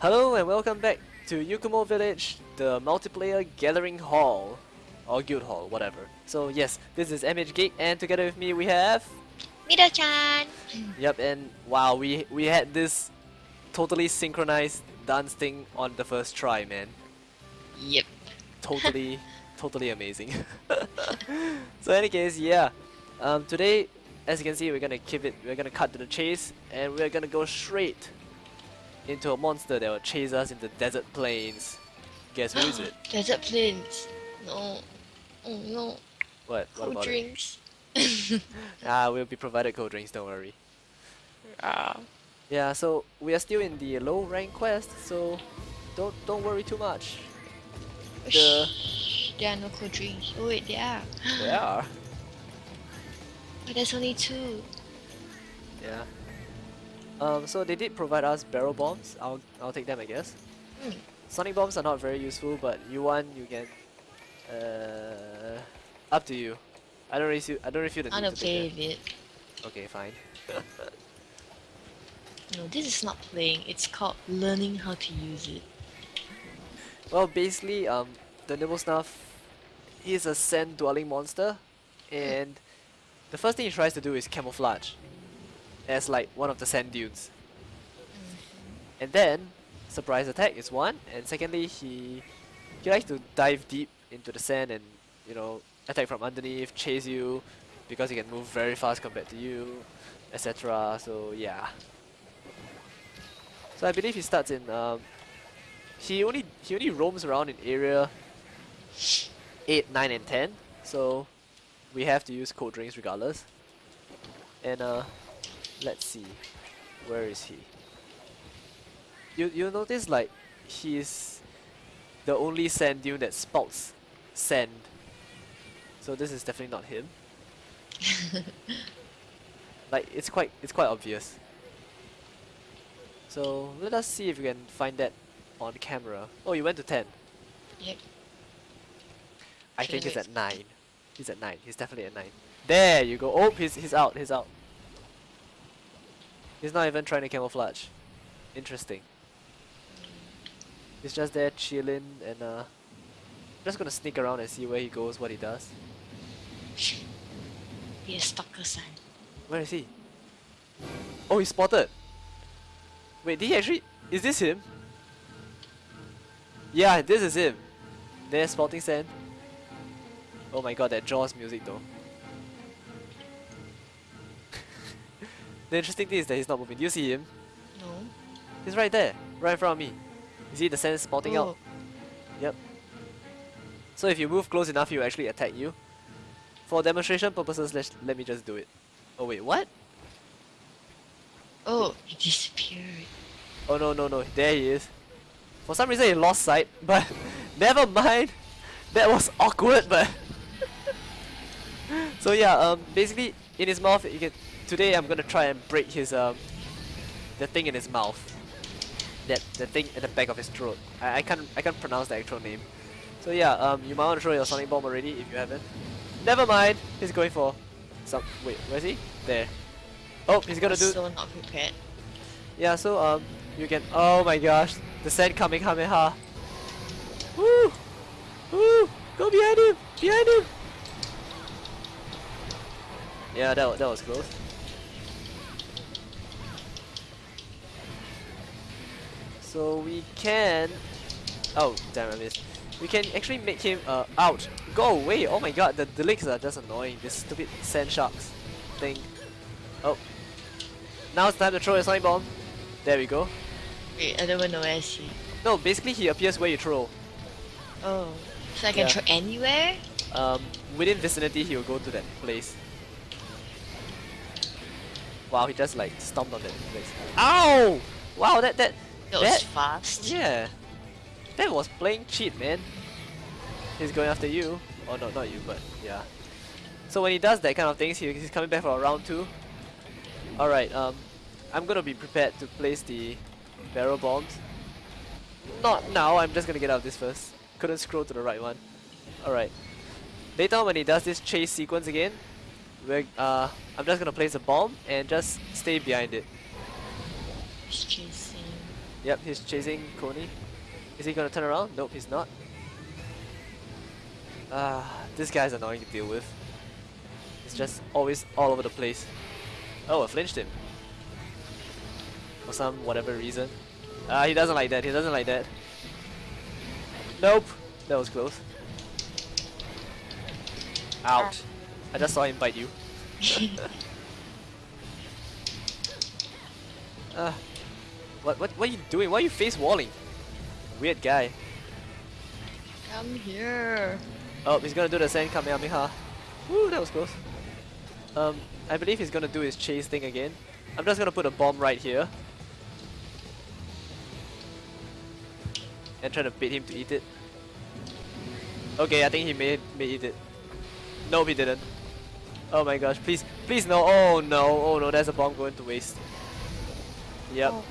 Hello and welcome back to Yukumo Village, the multiplayer gathering hall. Or guild hall, whatever. So yes, this is MH Geek and together with me we have... Mido-chan! Yep, and wow, we, we had this totally synchronized dance thing on the first try, man. Yep. Totally, totally amazing. so any case, yeah. Um, today, as you can see, we're gonna keep it, we're gonna cut to the chase and we're gonna go straight into a monster that will chase us in the desert plains. Guess who is it? Desert plains. No. Oh no. What? What Cold about drinks. Ah, we'll be provided cold drinks, don't worry. Ah. Yeah, so we are still in the low rank quest, so don't don't worry too much. The Shh, there are no cold drinks. Oh wait, there are. there are. But there's only two. Yeah. Um, so they did provide us barrel bombs. I'll I'll take them, I guess. Hmm. Sonic bombs are not very useful, but you want you can. Uh, up to you. I don't really see, I don't really feel the I need play with it. Okay, fine. No, this is not playing. It's called learning how to use it. Well, basically, um, the Nibelsnarf, he's a sand-dwelling monster, and the first thing he tries to do is camouflage, as like one of the sand dunes. And then, surprise attack is one, and secondly, he he likes to dive deep into the sand and you know attack from underneath, chase you, because he can move very fast compared to you, etc. So yeah. So I believe he starts in um, he only he only roams around in area 8, 9 and 10 so we have to use cold drinks regardless and uh let's see where is he you you notice like he's the only sand dune that spouts sand so this is definitely not him like it's quite it's quite obvious so let us see if we can find that on camera. Oh, you went to 10. Yep. I think he's at 9. He's at 9. He's definitely at 9. There you go. Oh, he's, he's out. He's out. He's not even trying to camouflage. Interesting. He's just there chilling and uh just gonna sneak around and see where he goes, what he does. Be a stalker son. Where is he? Oh, he's spotted. Wait, did he actually? Is this him? Yeah, this is him. There's spotting sand. Oh my god, that Jaws music though. The interesting thing is that he's not moving. Do you see him? No. He's right there, right in front of me. You see the sand spotting oh. out? Yep. So if you move close enough, he'll actually attack you. For demonstration purposes, let let me just do it. Oh wait, what? Oh, he disappeared. Oh no no no, there he is. For some reason he lost sight, but never mind. That was awkward, but so yeah. Um, basically in his mouth, you can. Today I'm gonna try and break his um, the thing in his mouth. That the thing at the back of his throat. I, I can't I can't pronounce the actual name. So yeah. Um, you might want to throw your sonic bomb already if you haven't. Never mind. He's going for some. Wait, where's he? There. Oh, he's gonna do. So not prepared. Yeah, so um, you can. Oh my gosh, the sand coming, Kamehameha. Woo! Woo! Go behind him! Behind him! Yeah, that that was close. So we can. Oh damn! I missed. We can actually make him uh out. Go away! Oh my god, the legs are just annoying. This stupid sand sharks thing. Oh. Now it's time to throw a sonic bomb. There we go. Wait, I don't even know where is he. No, basically he appears where you throw. Oh. So I can Yeah. throw anywhere? Um, within vicinity he will go to that place. Wow, he just like stomped on that place. Ow! Wow, that that That was fast. yeah, that was playing cheat, man. He's going after you. Oh no, not you, but yeah. So when he does that kind of things, he, he's coming back for a round two. All right. Um, I'm gonna be prepared to place the barrel bombs. Not now. I'm just gonna get out of this first. Couldn't scroll to the right one. All right. Later on when he does this chase sequence again, we're, uh, I'm just gonna place a bomb and just stay behind it. Chasing. Yep, he's chasing Coney. Is he gonna turn around? Nope, he's not. Ah, this guy's annoying to deal with. He's just always all over the place. Oh, I flinched him. For some whatever reason. Ah, he doesn't like that, he doesn't like that. Nope, that was close. Ouch. I just saw him bite you. Uh, what, what, what are you doing? Why are you face walling? Weird guy. Come here. Oh, he's gonna do the Zen Kamehameha. Woo, that was close. Um, I believe he's gonna do his chase thing again. I'm just gonna put a bomb right here. And try to bait him to eat it. Okay, I think he may, may eat it. No, he didn't. Oh my gosh, please, please no. Oh no, oh no, there's a bomb going to waste. Yep. Oh.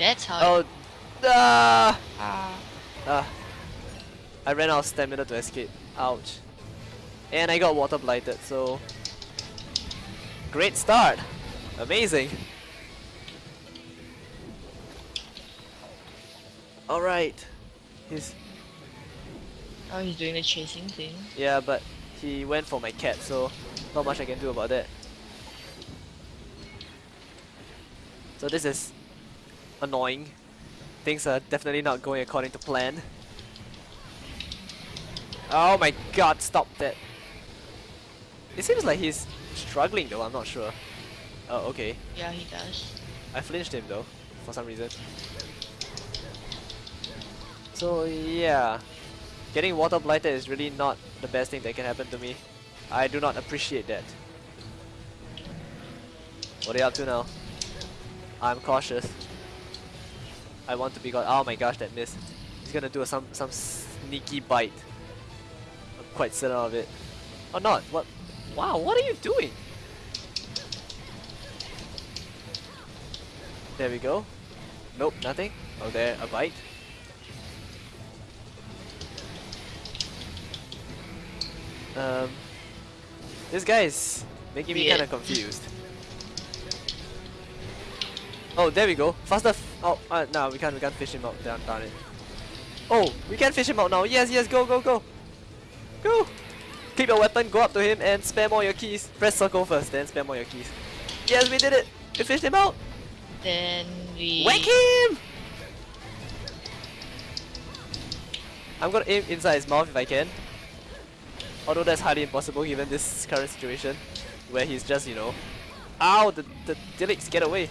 That's how. Oh, ah! Ah. Ah. I ran out of stamina to escape. Ouch. And I got water blighted, so... Great start! Amazing! Alright. He's... Oh, he's doing the chasing thing. Yeah, but he went for my cat, so not much I can do about that. So this is annoying. Things are definitely not going according to plan. Oh my god, stop that. It seems like he's struggling though, I'm not sure. Oh, okay. Yeah, he does. I flinched him though, for some reason. So yeah, getting water blighted is really not the best thing that can happen to me. I do not appreciate that. What are you up to now? I'm cautious. I want to be got. Oh my gosh, that missed. He's gonna do a, some some sneaky bite. I'm quite certain of it. Or not? What? Wow, what are you doing? There we go. Nope, nothing. Oh, there, a bite. Um, this guy is making me Weird. kind of confused. Oh, there we go. Faster. Oh, uh, no, we can't. We can't fish him out. Down, darn it. Oh, we can fish him out now. Yes, yes. Go, go, go, go. Keep your weapon. Go up to him and spam all your keys. Press circle first, then spam all your keys. Yes, we did it. We fished him out. Then we. Whack him! I'm gonna aim inside his mouth if I can. Although that's highly impossible given this current situation. Where he's just, you know... Ow! The, the Delex, get away!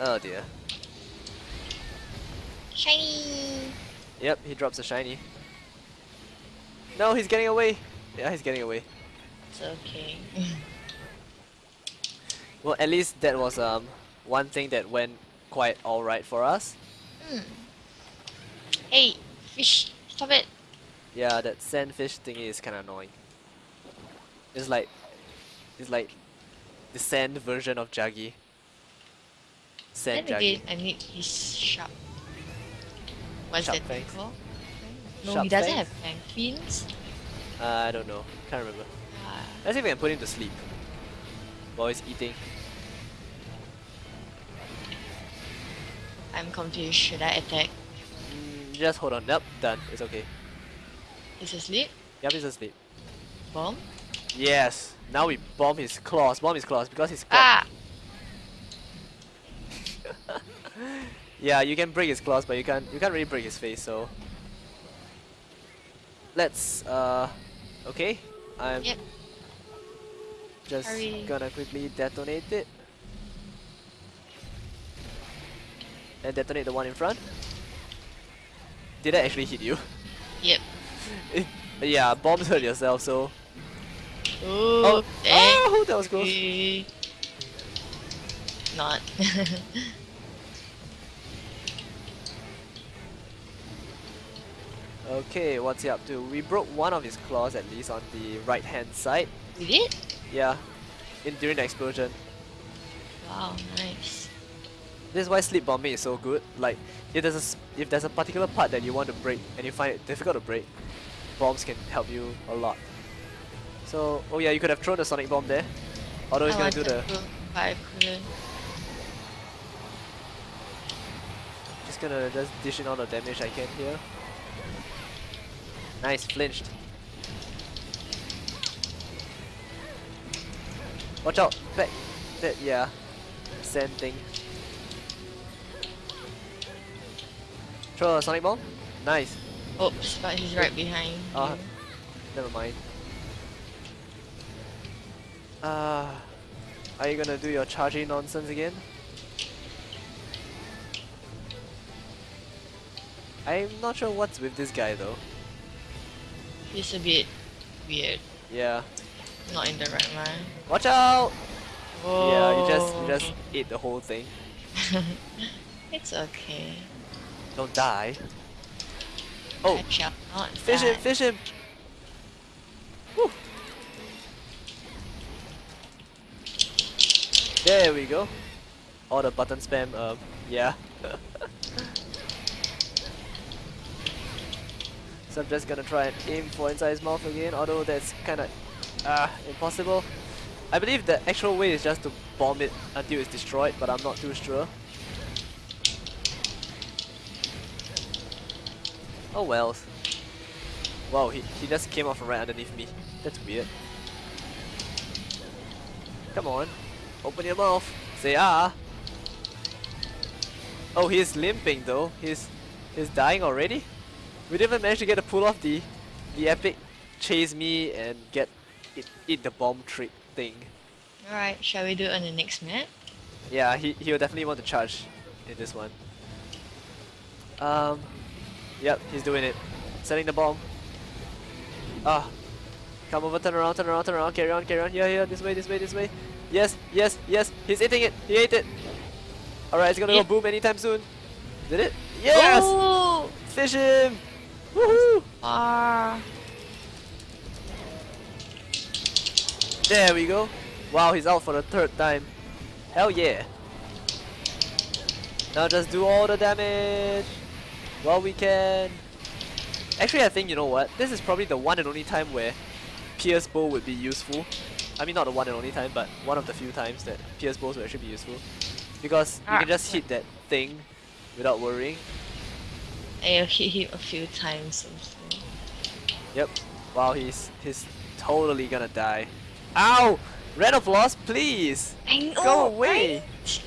Oh dear. Shiny. Yep, he drops a shiny. No, he's getting away! Yeah, he's getting away. It's okay. Well, at least that was um one thing that went quite alright for us. Hmm. Hey, fish, stop it. Yeah, that sandfish thingy is kinda annoying. It's like it's like the sand version of Jaggi. Sand then Jaggi. again, I need his sharp. What's Sharp that thing fangs. called? No, Sharp he doesn't fangs? have fang fins. Uh, I don't know. Can't remember. Ah, Let's see if we can put him to sleep. While he's eating. I'm confused. Should I attack? Mm, just hold on. Yep, done. It's okay. He's asleep? Yep, he's asleep. Bomb? Yes. Now we bomb his claws. Bomb his claws because he's claw. Ah! Yeah, you can break his claws, but you can't you can't really break his face. So let's uh, okay. I'm Yep. just Hurry. gonna quickly detonate it and detonate the one in front. Did that actually hit you? Yep. yeah, bombs hurt yourself. So Oh, oh, that was close. Not. Okay, what's he up to? We broke one of his claws at least on the right hand side. we did? Yeah, in during the explosion. Wow, nice. This is why sleep bombing is so good. Like, if there's a if there's a particular part that you want to break and you find it difficult to break, bombs can help you a lot. So, oh yeah, you could have thrown the sonic bomb there. Although he's gonna do the to. I couldn't. Just gonna just dish in all the damage I can here. Nice, flinched. Watch out! Back! That, yeah. Sand thing. Throw a Sonic Bomb? Nice. Oops, but he's right behind. Ah. you. Never mind. Uh, are you gonna do your charging nonsense again? I'm not sure what's with this guy though. He's a bit weird. Yeah. Not in the right mind. Watch out! Whoa. Yeah, you just you just eat the whole thing. it's okay. Don't die. Oh, I shall not fish him, fish him! Woo. There we go. All the button spam, um, yeah. so I'm just gonna try and aim for inside his mouth again, although that's kinda ah impossible. I believe the actual way is just to bomb it until it's destroyed, but I'm not too sure. Oh wells. Wow, he, he just came off right underneath me. That's weird. Come on. Open your mouth. Say ah. Oh, he's limping though. He's he's dying already. We didn't even manage to get to pull off the the epic chase me and get it eat the bomb trick thing. Alright, shall we do it on the next map? Yeah, he he'll definitely want to charge in this one. Um, yep, he's doing it. Setting the bomb. Ah, come over, turn around, turn around, turn around, carry on, carry on. Yeah, yeah, this way, this way, this way. Yes, yes, yes. He's eating it. He ate it. All right, it's gonna Yeah. go boom anytime soon. Did it? Yes. Oh! Fish him. Woohoo! Ah! There we go. Wow, he's out for the third time. Hell yeah. Now just do all the damage while we can. Actually, I think, you know what? This is probably the one and only time where Pierce Bow would be useful. I mean, not the one and only time, but one of the few times that Pierce Bows will actually be useful. Because you Ah. can just hit that thing without worrying. I hit him a few times also. Yep. Wow, he's he's totally gonna die. Ow! Red of Loss, please! Know, Go away! right?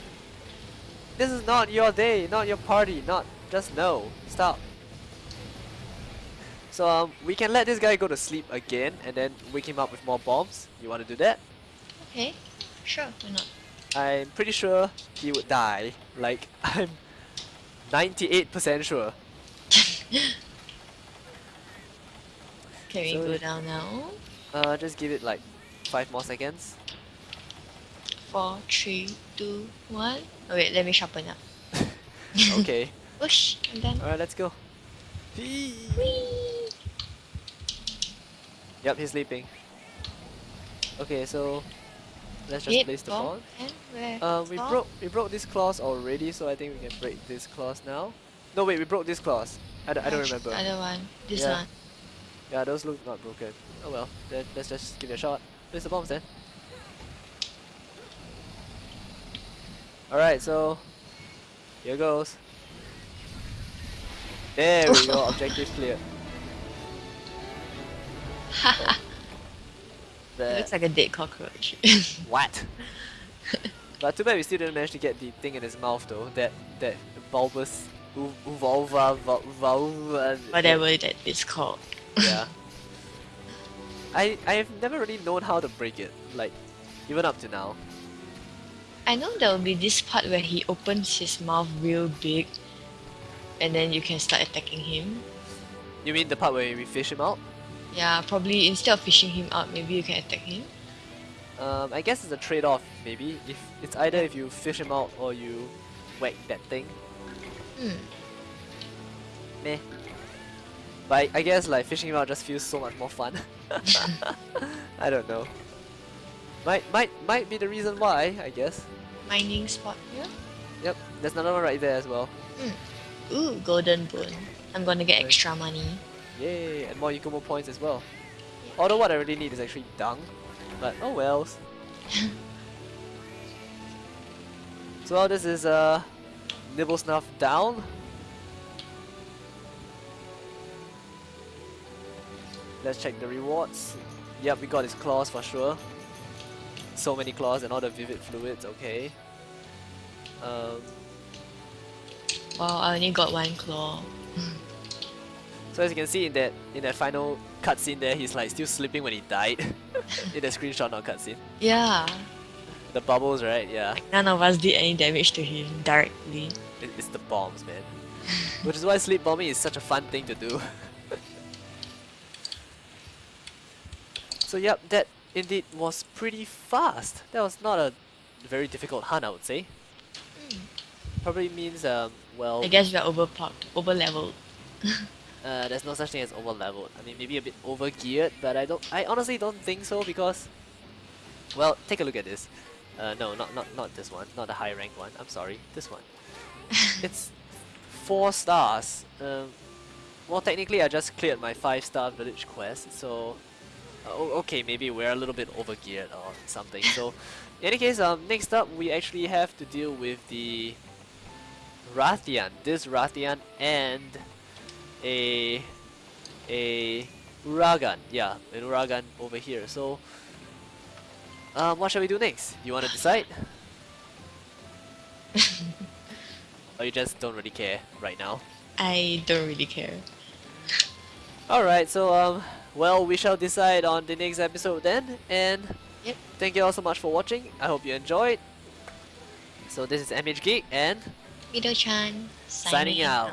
This is not your day, not your party, not just no. Stop. So um, we can let this guy go to sleep again and then wake him up with more bombs. You want to do that? Okay, sure, why not? I'm pretty sure he would die. Like I'm 98% sure. Can we So- go down now? Uh, just give it like five more seconds. Four, three, two, one. Oh wait, let me sharpen up. Okay. Whoosh, I'm done. Alright, let's go. Whee! Whee! Yep, he's sleeping. Okay, so let's just place the ball. Uh, we broke we broke this clause already, so I think we can break this clause now. No, wait, we broke this clause. I, d- I don't remember. Other one. This Yeah. one. Yeah, those look not broken. Oh well, then let's just give it a shot. Place the bombs then. Alright, so here goes. There we go, objective cleared. It That- looks like a dead cockroach. What? but too bad we still didn't manage to get the thing in his mouth though. That that bulbous vulva vul- vulva. Whatever that is called. Yeah. I I have never really known how to break it. Like even up to now. I know there will be this part where he opens his mouth real big and then you can start attacking him. You mean the part where we fish him out? Yeah, probably instead of fishing him out, maybe you can attack him. Um, I guess it's a trade-off. Maybe if it's either if you fish him out or you whack that thing. Hmm. Meh. But I, guess like fishing him out just feels so much more fun. I don't know. Might might might be the reason why. I guess. Mining spot here. Yep. There's another one right there as well. Ooh, golden bone. I'm gonna get Nice. extra money. Yay! And more Yukumo points as well. Although what I really need is actually dung. But oh wells. So this is uh, Nibelsnarf down. Let's check the rewards. Yep, we got his claws for sure. So many claws and all the vivid fluids, okay. Um, Wow, I only got one claw. so as you can see in that in that final cutscene there, he's like still sleeping when he died. in the screenshot, not cutscene. Yeah. The bubbles, right? Yeah. None of us did any damage to him directly. It, it's the bombs, man. Which is why sleep bombing is such a fun thing to do. so yep, that indeed was pretty fast. That was not a very difficult hunt, I would say. Probably means, um, well, I guess we're overpowered, over leveled. uh, there's no such thing as over leveled. I mean, maybe a bit over geared, but I don't. I honestly don't think so because, well, take a look at this. Uh, no, not not not this one, not the high rank one. I'm sorry, this one. it's four stars. Um, well, technically, I just cleared my five star village quest, so uh, okay, maybe we're a little bit over geared or something. So, in any case, um, next up we actually have to deal with the Rathian. This Rathian and a a Uragaan. Yeah, an Uragaan over here. So, um, what shall we do next? You want to decide? or you just don't really care right now? I don't really care. Alright, so um, well, we shall decide on the next episode then. And Yep. thank you all so much for watching. I hope you enjoyed. So this is MH Geek and Mido-chan, signing out.